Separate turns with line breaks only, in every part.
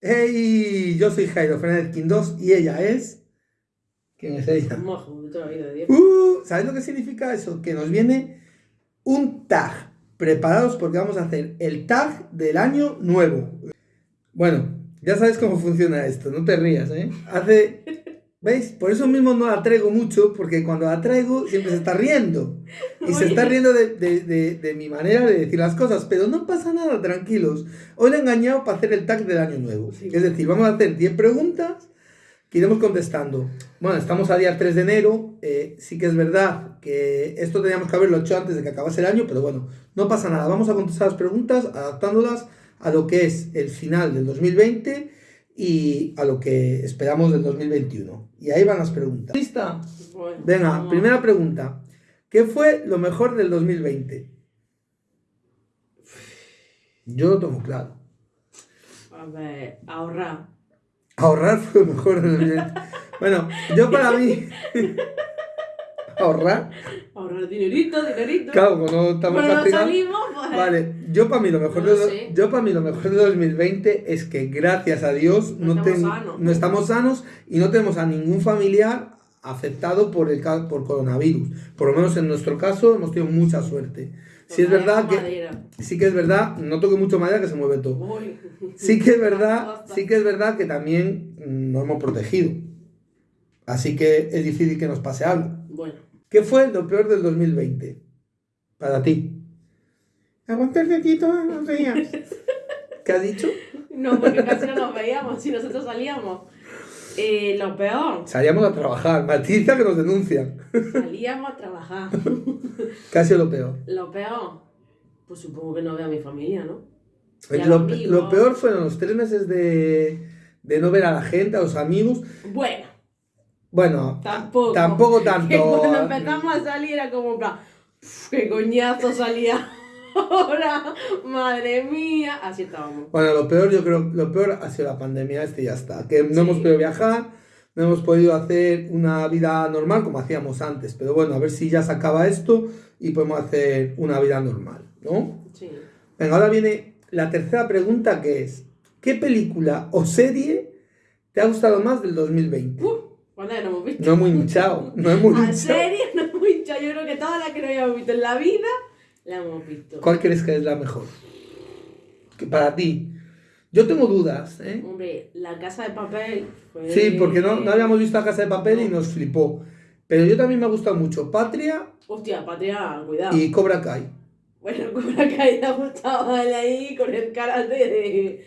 Hey, yo soy Jairo Fernández Quindós y ella es. ¿Quién es ella?
Majo, de toda la vida, Dios.
Uh, ¿Sabes lo que significa eso? Que nos viene un tag. Preparados porque vamos a hacer el tag del año nuevo. Bueno, ya sabes cómo funciona esto, no te rías, ¿eh? Hace. ¿Veis? Por eso mismo no la traigo mucho, porque cuando la traigo siempre se está riendo. Y se está riendo de, de- de- de mi manera de decir las cosas, pero no pasa nada, tranquilos. Hoy le he engañado para hacer el tag del año nuevo.
Sí.
Es decir, vamos a hacer 10 preguntas que iremos contestando. Bueno, estamos a día 3 de enero. eh, sí que es verdad que esto teníamos que haberlo hecho antes de que acabase el año, pero bueno, no pasa nada. Vamos a contestar las preguntas adaptándolas a lo que es el final del 2020 y a lo que esperamos del 2021. Y ahí van las preguntas. ¿Lista?
Bueno,
Venga,
vamos.
primera pregunta. ¿Qué fue lo mejor del 2020? Yo lo tengo claro.
A ver, ahorrar.
Ahorrar fue lo mejor del 2020. Bueno, yo para mí... Ahorrar.
Ahorrar dinerito, dinerito.
Claro, cuando estamos
Cuando
castigados-
salimos, pues.
Vale, yo para mí lo mejor
No
de,
sé.
yo para mí lo mejor de 2020 es que gracias a Dios
No
no,
estamos
ten-
sanos.
no estamos sanos y no tenemos a ningún familiar afectado por el por coronavirus. Por lo menos en nuestro caso hemos tenido mucha suerte. Sí es verdad que
madera.
sí que es verdad, no toque mucho madera que se mueve todo.
Uy.
Sí que es verdad, sí que es verdad que también nos hemos protegido. Así que es difícil que nos pase algo.
Bueno,
¿Qué fue lo peor del 2020? Para ti. Aguanta el gatito unos días. ¿Qué has dicho?
no, porque casi no nos veíamos si nosotros salíamos. Eh, lo peor,
Salíamos a trabajar. Matiza que nos denuncian.
salíamos a trabajar.
Casi lo peor.
Lo peor, pues supongo que no veo a mi familia, ¿no? Y
Lo, peor fueron los tres meses de, de no ver a la gente, a los amigos.
Bueno,
Bueno,
tampoco.
tampoco tanto.
Que cuando empezamos a salir era como, en plan, "Pf, qué coñazo salía ahora, madre mía. Así estábamos.
Bueno, lo peor, yo creo, lo peor ha sido la pandemia, este ya está. Que no
Sí.
hemos podido viajar, no hemos podido hacer una vida normal como hacíamos antes. Pero bueno, a ver si ya se acaba esto y podemos hacer una vida normal, ¿no?
Sí.
Venga, ahora viene la tercera pregunta que es, ¿qué película o serie te ha gustado más del 2020?
Uh, ¿Cuántas que no hemos visto?
No muy hinchado, no es muy
¿En
hinchado.
serio? No es muy hinchado. Yo creo que todas las que no habíamos visto en la vida, las hemos visto.
¿Cuál crees que es la mejor? Que para ti. Yo tengo dudas, ¿eh?
Hombre, la casa de papel fue...
Sí, porque no, no habíamos visto la Casa de Papel y nos flipó. Pero yo también me ha gustado mucho Patria
Hostia, Patria, cuidado.
y Cobra Kai.
Bueno, Cobra Kai te ha gustado ahí con el karate de...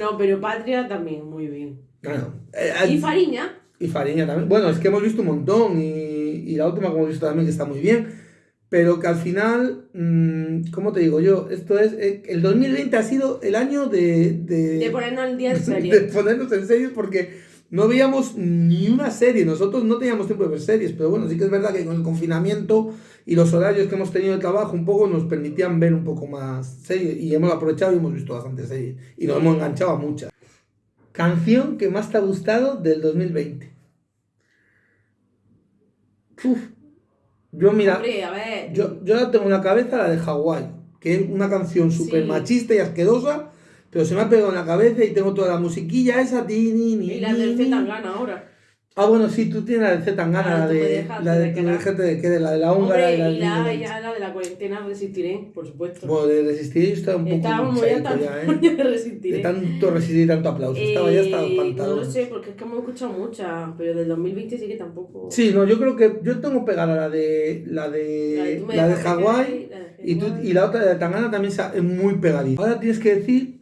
No, pero Patria también, muy bien.
Bueno, eh,
Y Fariña,
y Fariña también. Bueno, es que hemos visto un montón y, y la última que hemos visto también que está muy bien. Pero que al final, mm, ¿cómo te digo yo? Esto es, eh, el 2020 ha sido el año de... De,
de ponernos al día en
de
serio.
ponernos en serio porque no veíamos ni una serie. Nosotros no teníamos tiempo de ver series, pero bueno, sí que es verdad que con el confinamiento y los horarios que hemos tenido de trabajo un poco nos permitían ver un poco más series y hemos aprovechado y hemos visto bastante series y nos hemos enganchado a muchas. Canción que más te ha gustado del 2020. Uf. Yo mira,
Hombre, a ver...
yo, yo la tengo en la cabeza la de Hawái, que es una canción súper
Sí.
machista y asquerosa, pero se me ha pegado en la cabeza y tengo toda la musiquilla esa. Ti, ni, ni,
Y la del
ni,
Z
ni.
gana ahora.
Ah, bueno, sí, tú tienes la de Z Tangana,
Ah,
la de la de
de
tu
quedar.
déjate de la de la húngara
Hombre,
y la
la,
de
ya la de la cuarentena resistiré, por supuesto.
Bueno, de resistir yo estaba un poco hinchadito
tan
ya, ¿eh?
de
De tanto resistir y tanto aplauso. Estaba ya estaba
Eh,
espantado.
No lo sé, porque es que hemos escuchado muchas, pero del 2020 sí que tampoco.
Sí, no, yo creo que yo tengo pegada la de la de la de Hawái
la de
y, tú, y la otra de Tangana también es muy pegadita. Ahora tienes que decir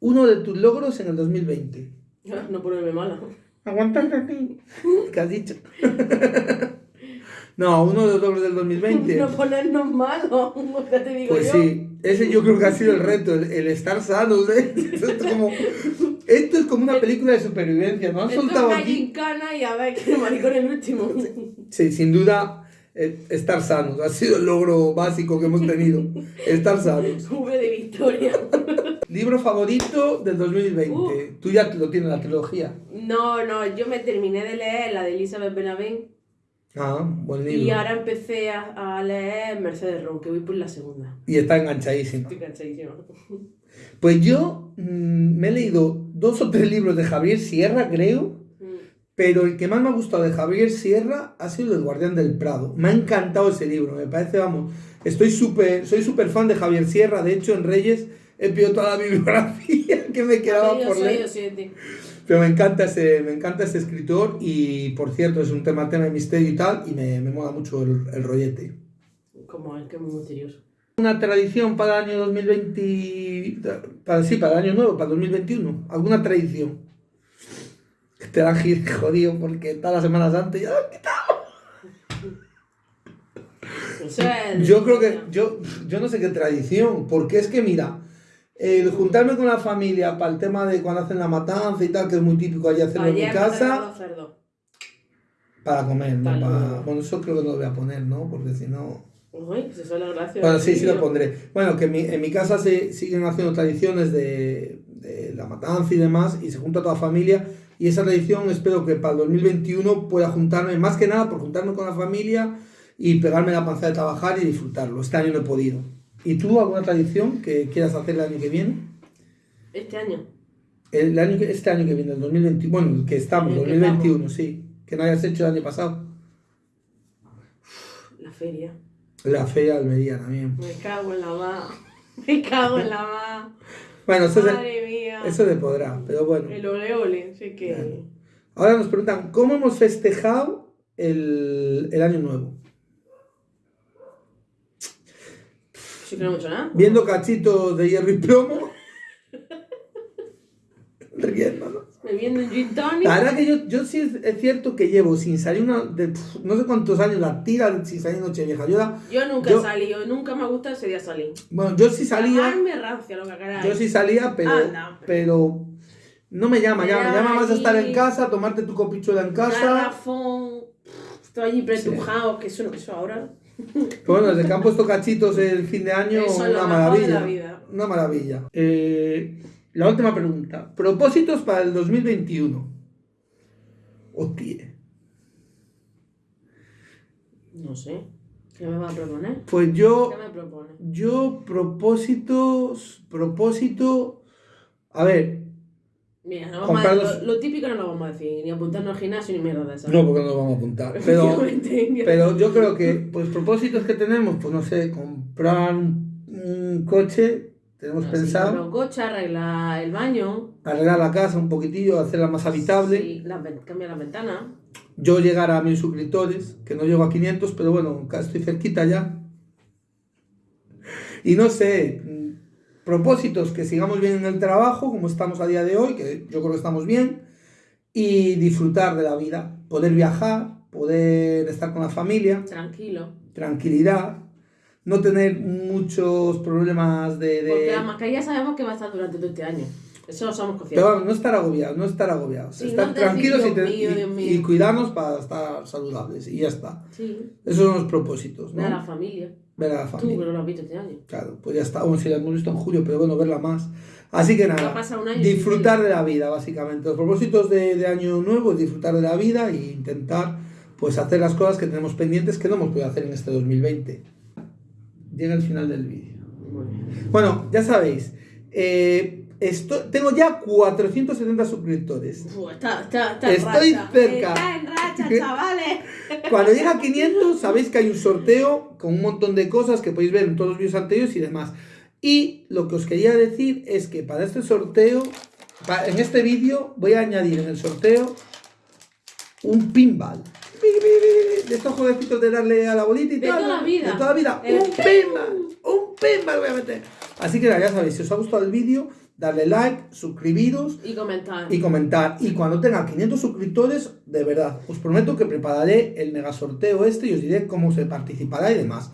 uno de tus logros en el 2020.
Ah, No ponerme mala.
Aguantarte aquí. ¿Qué has dicho? no, uno de los logros del 2020.
No ponernos malos, ya te digo
Pues
yo.
sí, ese yo creo que ha sido el reto, el, el estar sanos. ¿eh? Esto, es como, esto es como una película de supervivencia, ¿no? Han
Esto es
soltado
una
aquí.
gincana y a ver qué maricón el último.
Sí, sin duda, eh, estar sanos. Ha sido el logro básico que hemos tenido. Estar sanos.
V de Victoria.
Libro favorito del 2020.
Uh.
Tú ya lo tienes, la trilogía.
No, no, yo me terminé de leer la de Elizabeth Benavent
Ah, buen libro.
y ahora empecé a, a leer Mercedes Row, que voy por la segunda.
Y está enganchadísima.
Estoy cansadísima.
Pues yo mm, me he leído dos o tres libros de Javier Sierra, creo,
Mm.
pero el que más me ha gustado de Javier Sierra ha sido El Guardián del Prado. Me ha encantado ese libro, me parece, vamos, estoy súper, soy súper fan de Javier Sierra, de hecho en Reyes he pedido toda la bibliografía que me quedaba por
soy
leer. Pero me encanta ese, me encanta ese escritor y, por cierto, es un tema, tema de misterio y tal, y me, me mola mucho el, el rollete.
Como el que es muy misterioso.
Una tradición para el año 2020, para, sí, para el año nuevo, para el 2021, alguna tradición. Te la han jodido porque está la Semana Santa y ya lo han quitado.
O sea, el-
Yo creo que, yo, yo no sé qué tradición, porque es que mira, el juntarme con la familia para el tema de cuando hacen la matanza y tal, que es muy típico allí hacerlo en mi casa. Para comer, ¿no?
Para.
Bueno, eso creo que no lo voy a poner, ¿no? Porque si no...
Uy, pues eso es la gracia.
Bueno, sí, sí lo pondré. Bueno, que en mi, en mi casa se siguen haciendo tradiciones de, de la matanza y demás, y se junta toda la familia, y esa tradición espero que para el 2021 pueda juntarme, más que nada por juntarme con la familia y pegarme la panza de trabajar y disfrutarlo. Este año no he podido. ¿Y tú alguna tradición que quieras hacer el año que viene?
Este año.
El año que, este año que viene, el 2021, bueno, el que estamos,
El que
2021, sí. Que no hayas hecho el año pasado.
La feria.
La feria de Almería también.
Me cago en la ma. Me cago en la ma.
Bueno, eso se,
Madre mía.
eso se podrá, pero bueno.
El ole ole, sí que.
Ahora nos preguntan, ¿cómo hemos festejado el, el año nuevo?
Sí que no.
Viendo cachitos de hierro y plomo. Riéndonos.
Bebiendo un gin tonic.
La verdad que yo, yo sí es, es cierto que llevo sin salir una, de, no sé cuántos años la tira sin salir Nochevieja. Yo, la-
Yo nunca
Yo-
he salido, nunca me ha gustado ese día salir.
bueno, yo sí salía,
Llamarme rancia, lo que queráis.
yo sí salía, pero,
Anda, hombre.
pero no me llama,
Me
llama, me
llama
más a estar en casa, tomarte tu copichuela en casa.
Garrafón. Estoy allí pretujado, que eso no, eso ahora.
Bueno, desde que han puesto cachitos el fin de año,
Eso
una maravilla.
vida.
Una maravilla. Eh, la última pregunta. Propósitos para el 2021. Hostia.
No sé. ¿Qué me va a proponer?
Pues yo,
¿Qué me propone?
yo propósitos, propósito, a ver,
Mira, no vamos a, lo, lo típico no lo vamos a decir, ni apuntarnos al gimnasio ni mierda de esa.
no porque no nos vamos a apuntar, pero, pero yo creo que, pues propósitos que tenemos, pues no sé, comprar un, un coche, tenemos
Así, comprar
pensado,
un coche, arreglar el baño.
arreglar la casa un poquitillo, hacerla más habitable.
Sí, la cambiar la ventana.
yo llegar a mil suscriptores, que no llego a 500, pero bueno, estoy cerquita ya. Y no sé, propósitos, que sigamos bien en el trabajo, como estamos a día de hoy, que yo creo que estamos bien, y disfrutar de la vida, poder viajar, poder estar con la familia,
Tranquilo.
tranquilidad, no tener muchos problemas de... de-
Porque la mascarilla sabemos que va a estar durante todo este año. Eso lo somos
Pero
conscientes.
vamos, no estar agobiados, no estar agobiados,
Sí,
estar
no
tranquilos y, te-
mío,
y-
Dios mío.
y cuidarnos para estar saludables, y ya está.
Sí.
Esos son los propósitos,
Ver a la
¿no?
familia.
Ver a la
Tú, que
familia.
no lo has visto este año.
Claro, pues ya está. Bueno, sí, la hemos visto en julio, pero bueno, verla más. Así que nada, disfrutar de la vida, básicamente. Los propósitos de, de año nuevo es disfrutar de la vida e intentar pues hacer las cosas que tenemos pendientes que no hemos podido hacer en este 2020. Llega el final del vídeo. Bueno, ya sabéis, eh, esto- tengo ya 470 suscriptores.
Uf, está, está, está en
Estoy
racha.
cerca.
Está en racha, chavales.
Cuando llega a 500, sabéis que hay un sorteo con un montón de cosas que podéis ver en todos los vídeos anteriores y demás. Y lo que os quería decir es que para este sorteo, pa- en este vídeo, voy a añadir en el sorteo un pinball. De estos jueguecitos de darle a la bolita y
De
tal.
toda la vida.
De toda la vida.
El
Un pinball. Un pinball voy a meter. Así que ya sabéis, si os ha gustado el vídeo, darle like, suscribiros
Y comentar.
y comentar. Y cuando tenga 500 suscriptores, de verdad, os prometo que prepararé el mega sorteo este y os diré cómo se participará y demás.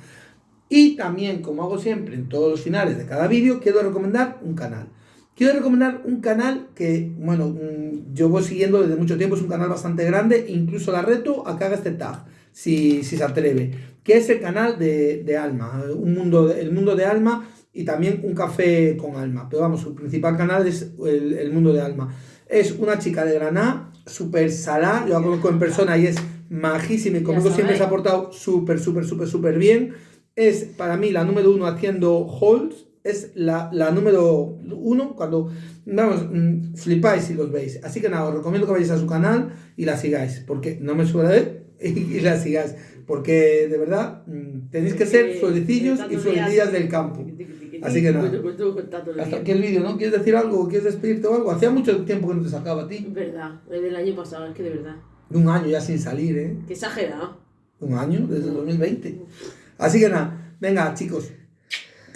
Y también, como hago siempre en todos los finales de cada vídeo, quiero recomendar un canal. Quiero recomendar un canal que, bueno, mm, yo voy siguiendo desde mucho tiempo, es un canal bastante grande, incluso la reto a que haga este tag, si, si se atreve, que es el canal de, de Alma, un mundo, el mundo de Alma y también un café con Alma. Pero vamos, su principal canal es el, el mundo de Alma. Es una chica de Granada, súper salada, yo la conozco en persona y es majísima y conmigo siempre se ha portado súper, súper, súper, súper bien. Es para mí la número uno haciendo hauls, es la, la número uno cuando, vamos, mm, flipáis si los veis. Así que nada, os recomiendo que vayáis a su canal y la sigáis, porque no me suele y, y la sigáis, porque de verdad mm, tenéis que ser suelecillos y suelecillas del campo. Así que nada. Hasta aquí el vídeo, ¿no? ¿Quieres decir algo? ¿Quieres despedirte o algo? Hacía mucho tiempo que no te sacaba a ti.
Es verdad, desde el año pasado, es que de verdad.
Un año ya sin salir, ¿eh?
Qué exagerado.
Un año, desde el 2020. Así que nada, venga chicos,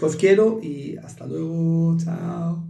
os quiero y hasta luego, chao.